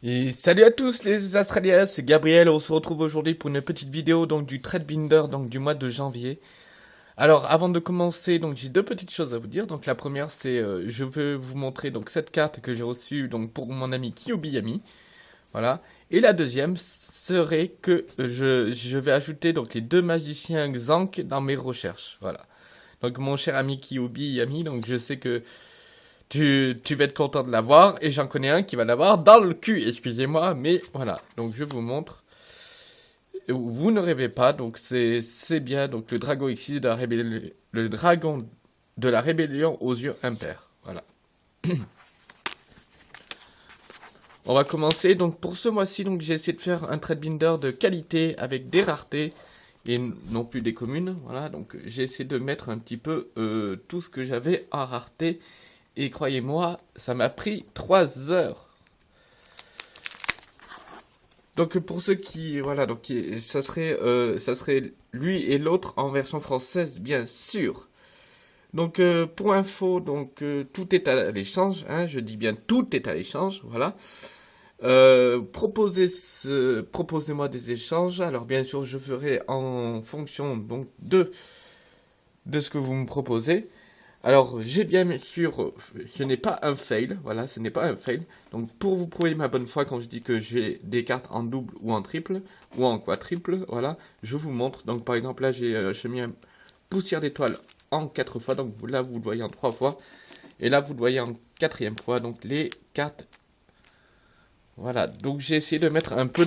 Salut à tous les Australiens, c'est Gabriel, on se retrouve aujourd'hui pour une petite vidéo donc du Binder donc du mois de janvier. Alors avant de commencer, donc j'ai deux petites choses à vous dire. Donc la première c'est euh, je veux vous montrer donc cette carte que j'ai reçue donc pour mon ami Kyobiyami. Voilà. Et la deuxième serait que je, je vais ajouter donc les deux magiciens Xank dans mes recherches. Voilà. Donc mon cher ami Kyobiyami, donc je sais que tu, tu vas être content de l'avoir. Et j'en connais un qui va l'avoir dans le cul, excusez-moi. Mais voilà, donc je vous montre. Vous ne rêvez pas, donc c'est bien. Donc le dragon ici, de la rébellion, le dragon de la rébellion aux yeux impairs. Voilà. On va commencer. Donc pour ce mois-ci, j'ai essayé de faire un trade binder de qualité avec des raretés et non plus des communes. Voilà, donc j'ai essayé de mettre un petit peu euh, tout ce que j'avais en rareté et croyez-moi, ça m'a pris 3 heures. Donc pour ceux qui voilà donc ça serait euh, ça serait lui et l'autre en version française bien sûr. Donc euh, pour info donc euh, tout est à l'échange hein, je dis bien tout est à l'échange voilà. proposez ce, proposez-moi des échanges alors bien sûr je ferai en fonction donc de de ce que vous me proposez. Alors, j'ai bien sûr, ce n'est pas un fail, voilà, ce n'est pas un fail. Donc, pour vous prouver ma bonne foi, quand je dis que j'ai des cartes en double ou en triple, ou en quadruple, voilà, je vous montre. Donc, par exemple, là, j'ai euh, mis un poussière d'étoile en quatre fois, donc là, vous le voyez en trois fois. Et là, vous le voyez en quatrième fois, donc les cartes... Voilà, donc j'ai essayé de mettre un peu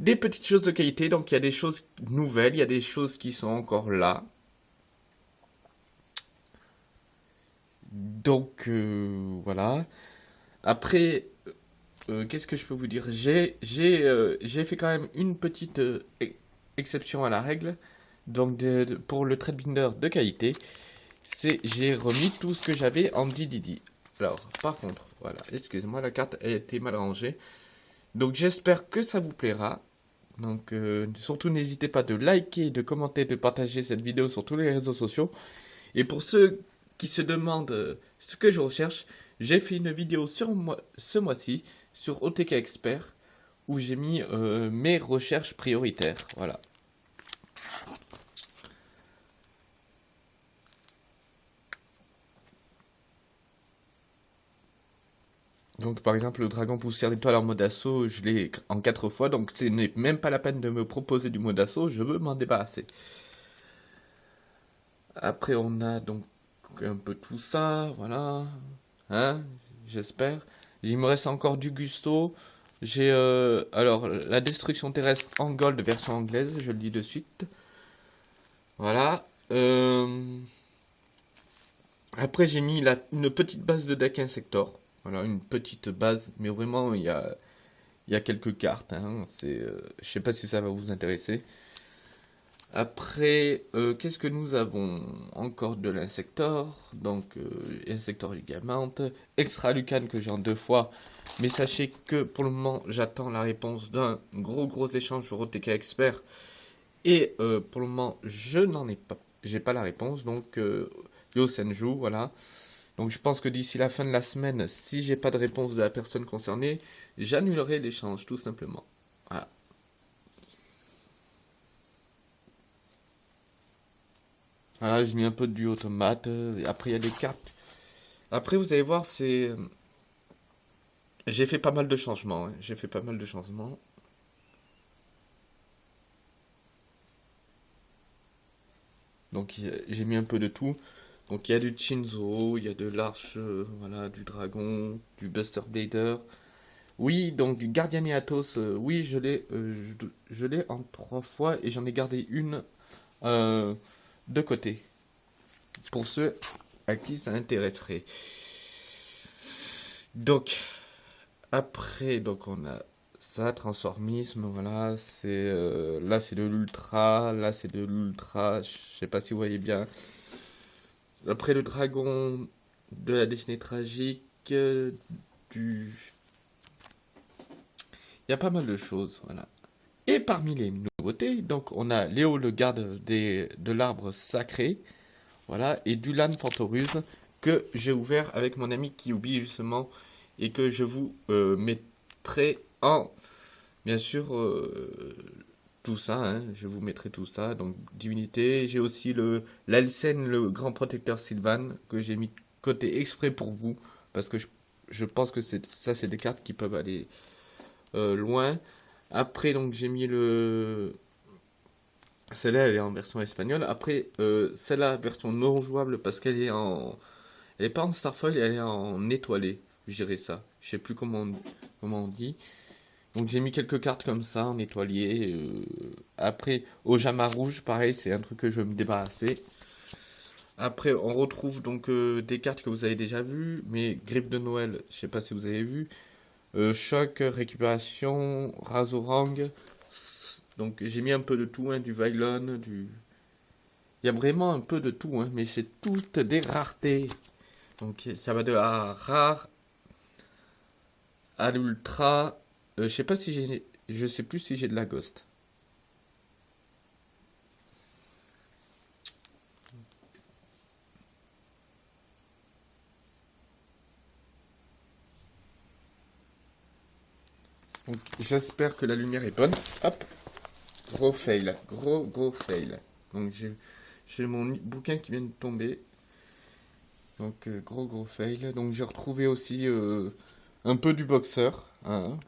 des petites choses de qualité. Donc, il y a des choses nouvelles, il y a des choses qui sont encore là. Donc, euh, voilà. Après, euh, qu'est-ce que je peux vous dire? J'ai euh, j'ai fait quand même une petite exception à la règle. Donc, pour le trade binder de qualité, c'est j'ai remis tout ce que j'avais en DDD. Alors, par contre, voilà, excusez-moi, la carte a été mal rangée. Donc, j'espère que ça vous plaira. Donc, surtout n'hésitez pas de liker, de commenter, de partager cette vidéo sur tous les réseaux sociaux. Et pour ceux qui se demandent euh, ce que je recherche, j'ai fait une vidéo sur moi, ce mois-ci sur OTK Expert où j'ai mis euh, mes recherches prioritaires. Voilà. Donc par exemple le dragon poussière d'étoile en mode assaut, je l'ai en 4 fois, donc ce n'est même pas la peine de me proposer du mode assaut, je veux m'en débarrasser. Après on a donc un peu tout ça, voilà. Hein, j'espère. Il me reste encore du Gusto. J'ai euh, alors la destruction terrestre en gold version anglaise, je le dis de suite. Voilà. Euh, après j'ai mis la, une petite base de deck insector. Voilà, une petite base, mais vraiment il y a, il y a quelques cartes. Hein. Euh, je sais pas si ça va vous intéresser. Après, euh, qu'est-ce que nous avons Encore de l'insector, donc euh, insector ligament, extra lucan que j'ai en deux fois, mais sachez que pour le moment j'attends la réponse d'un gros gros échange sur OTK Expert, et euh, pour le moment je n'en ai pas, j'ai pas la réponse, donc euh, Yo Senju, voilà. Donc je pense que d'ici la fin de la semaine, si j'ai pas de réponse de la personne concernée, j'annulerai l'échange tout simplement. Voilà. Voilà, j'ai mis un peu du automate. Après, il y a des cartes. Après, vous allez voir, c'est... J'ai fait pas mal de changements. Hein. J'ai fait pas mal de changements. Donc, j'ai mis un peu de tout. Donc, il y a du Chinzo, il y a de l'arche, euh, voilà, du dragon, du Buster Blader. Oui, donc Guardian Athos, euh, oui, je l'ai euh, je, l'ai en trois fois et j'en ai gardé une de côté. Pour ceux à qui ça intéresserait. Donc, après, donc on a ça, transformisme, voilà, c'est euh, là c'est de l'ultra, là c'est de l'ultra, je sais pas si vous voyez bien. Après le dragon de la destinée tragique, du... Il y a pas mal de choses, voilà. Et parmi les nouveautés, donc on a Léo le garde de l'arbre sacré, voilà, et Dulan que j'ai ouvert avec mon ami Kyubi justement, et que je vous euh, mettrai en, bien sûr, euh, tout ça, hein, je vous mettrai tout ça, donc divinité, j'ai aussi le l'Alcène, le grand protecteur Sylvan, que j'ai mis côté exprès pour vous, parce que je, pense que ça c'est des cartes qui peuvent aller euh, loin. Après donc j'ai mis le... Celle-là elle est en version espagnole, après euh, celle-là version non jouable parce qu'elle est en... Elle est pas en Starfoil, elle est en étoilé, je dirais ça, je sais plus comment comment on dit. Donc j'ai mis quelques cartes comme ça en étoilier. Euh, après, au Jama rouge, pareil, c'est un truc que je veux me débarrasser. Après, on retrouve donc euh, des cartes que vous avez déjà vues, mais Griffe de Noël, je sais pas si vous avez vu. Euh, choc, récupération, Razorang. Donc j'ai mis un peu de tout, hein, du Vylon, du... Il y a vraiment un peu de tout, hein, mais c'est toutes des raretés. Donc ça va de la rare à l'ultra, euh, je sais pas si j'ai... Je sais plus si j'ai de la ghost. Donc j'espère que la lumière est bonne. Hop. Gros fail. Gros gros fail. Donc j'ai mon bouquin qui vient de tomber. Donc euh, gros gros fail. Donc j'ai retrouvé aussi euh, un peu du boxeur. Hein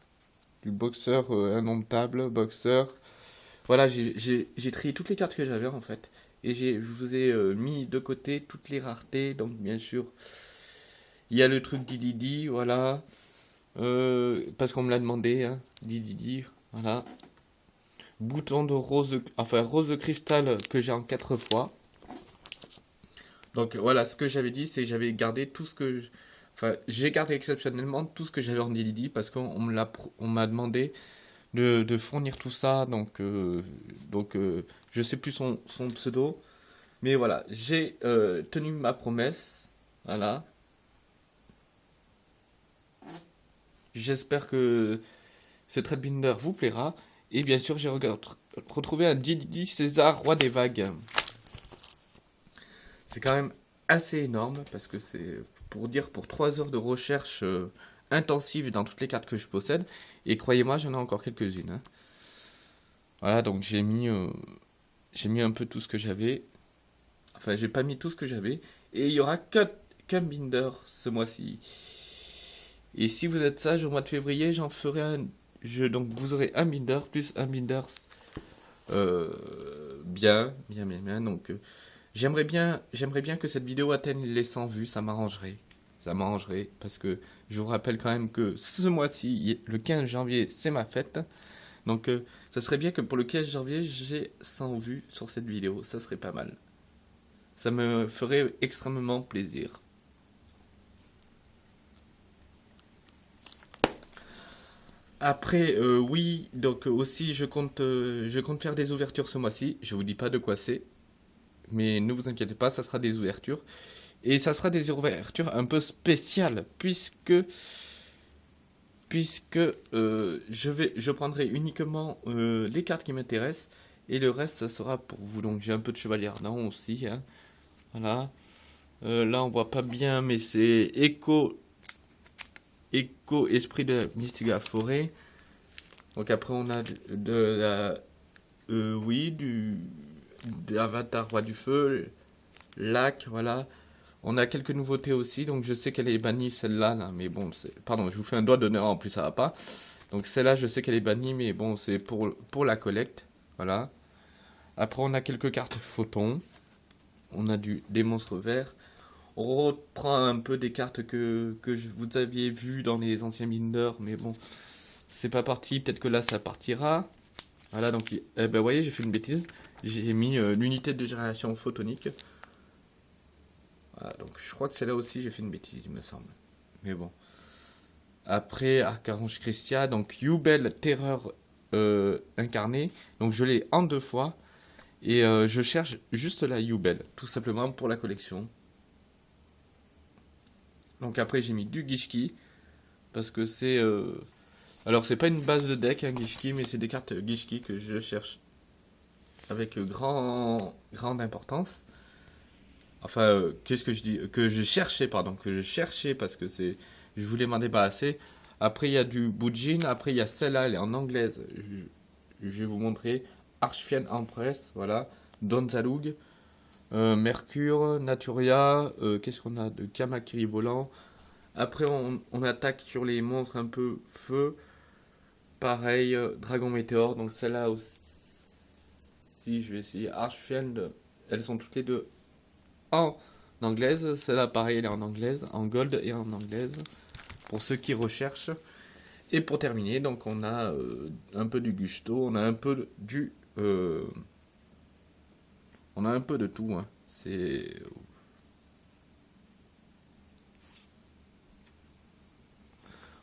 du boxeur euh, indomptable, boxeur. Voilà, j'ai trié toutes les cartes que j'avais en fait. Et je vous ai euh, mis de côté toutes les raretés. Donc bien sûr, il y a le truc Didi, voilà. Euh, parce qu'on me l'a demandé, hein, Didi, voilà. Bouton de rose, enfin rose de cristal que j'ai en quatre fois. Donc voilà, ce que j'avais dit, c'est que j'avais gardé tout ce que... Enfin, j'ai gardé exceptionnellement tout ce que j'avais en DDD parce qu'on m'a demandé de, fournir tout ça. Donc, euh, donc euh, je sais plus son, pseudo. Mais voilà, j'ai euh, tenu ma promesse. Voilà. J'espère que ce binder vous plaira. Et bien sûr, j'ai retrouvé un DDD César, roi des vagues. C'est quand même assez énorme parce que c'est pour dire pour 3 heures de recherche euh, intensive dans toutes les cartes que je possède. Et croyez-moi, j'en ai encore quelques-unes. Hein. Voilà, donc j'ai mis, euh, mis un peu tout ce que j'avais. Enfin, j'ai pas mis tout ce que j'avais. Et il y aura qu'un binder ce mois-ci. Et si vous êtes sage, au mois de février, j'en ferai un. Je, donc vous aurez un binder plus un binder euh, bien, bien, bien, bien. Donc J'aimerais bien, j'aimerais bien que cette vidéo atteigne les 100 vues, ça m'arrangerait. Ça m'arrangerait parce que je vous rappelle quand même que ce mois-ci, le 15 janvier, c'est ma fête. Donc euh, ça serait bien que pour le 15 janvier, j'ai 100 vues sur cette vidéo, ça serait pas mal. Ça me ferait extrêmement plaisir. Après, euh, oui, donc aussi je compte, euh, je compte faire des ouvertures ce mois-ci. Je vous dis pas de quoi c'est, mais ne vous inquiétez pas, ça sera des ouvertures. Et ça sera des ouvertures un peu spéciales, puisque puisque euh, je vais je prendrai uniquement euh, les cartes qui m'intéressent et le reste ça sera pour vous donc j'ai un peu de chevalier ardent aussi hein. voilà euh, là on voit pas bien mais c'est écho écho esprit de à forêt donc après on a de la oui du d'Avatar Roi du Feu, Lac, voilà. On a quelques nouveautés aussi, donc je sais qu'elle est bannie celle-là, mais bon. Pardon, je vous fais un doigt d'honneur, en plus ça va pas. Donc celle-là, je sais qu'elle est bannie, mais bon, c'est pour, pour la collecte, voilà. Après, on a quelques cartes photons. On a du, des monstres verts. On reprend un peu des cartes que, vous aviez vues dans les anciens binders, mais bon, c'est pas parti. Peut-être que là, ça partira. Voilà, donc, eh ben, voyez, j'ai fait une bêtise j'ai mis euh, l'unité de génération photonique. Voilà, donc je crois que c'est là aussi j'ai fait une bêtise, il me semble. Mais bon. Après, Arcarange Christia, donc Yubel Terreur euh, incarné. Donc je l'ai en deux fois. Et euh, je cherche juste la Yubel, tout simplement pour la collection. Donc après j'ai mis du Gishki. Parce que c'est... Alors c'est pas une base de deck, hein, Gishki, mais c'est des cartes Gishki que je cherche avec grand, grande importance. Enfin, euh, qu'est-ce que je dis Que je cherchais, pardon, que je cherchais parce que c'est, je voulais m'en débarrasser. Après, il y a du Bujin. Après, il y a celle-là, elle est en anglaise. Je, vais vous montrer. Archfienne Empress, voilà. Donzalug. Euh, Mercure, Naturia. Euh, qu'est-ce qu'on a de Kamakiri volant. Après, on, attaque sur les monstres un peu feu. Pareil, euh, Dragon Météore. Donc celle-là aussi, je vais essayer. Archfiend, elles sont toutes les deux en anglaise. Celle-là, pareil, elle est en anglaise, en gold et en anglaise. Pour ceux qui recherchent. Et pour terminer, donc on a un peu du gusto, on a un peu du... On un peu de tout. Hein. C'est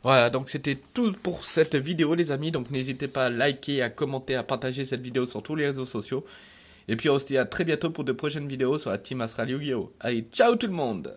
Voilà, donc c'était tout pour cette vidéo les amis, donc n'hésitez pas à liker, à commenter, à partager cette vidéo sur tous les réseaux sociaux. Et puis aussi à très bientôt pour de prochaines vidéos sur la Team Astral Yu-Gi-Oh! Allez, ciao tout le monde